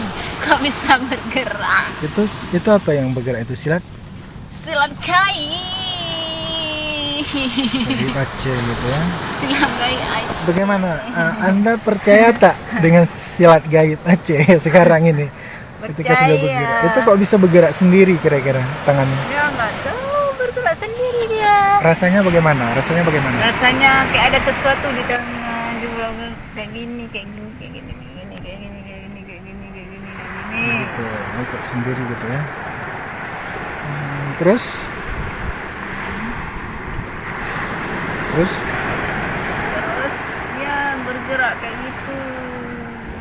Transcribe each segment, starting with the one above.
kok bisa bergerak Itu itu apa yang bergerak itu silat? silat kai Dari Aceh gitu ya. silat kai Aceh. Bagaimana? uh, anda percaya tak dengan silat gaib Aceh sekarang ini? Ketika sudah Percaya. bergerak. Itu kok bisa bergerak sendiri kira-kira tangannya? dia nggak tahu bergerak sendiri dia Rasanya bagaimana? Rasanya bagaimana? rasanya kayak ada sesuatu di tangan di gini kayak gini kayak gini kayak gini kayak gini kayak gini kayak gini kayak gini kayak gini Gitu, ikut sendiri gitu ya. Hmm, terus? Terus? terus dia bergerak kayak gitu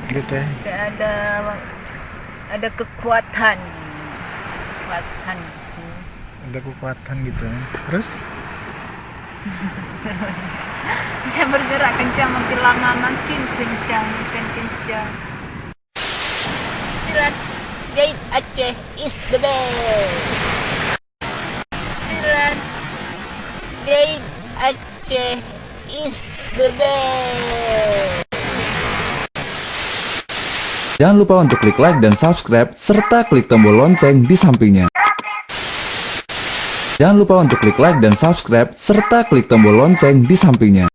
Gitu ya. kayak ada ada kekuatan kekuatan Ada kekuatan gitu ya. Terus? dia bergerak kencang makin lama makin kencang makin kencang gaib Aceh is the best silat gaib Aceh is the best Jangan lupa untuk klik like dan subscribe, serta klik tombol lonceng di sampingnya. Jangan lupa untuk klik like dan subscribe, serta klik tombol lonceng di sampingnya.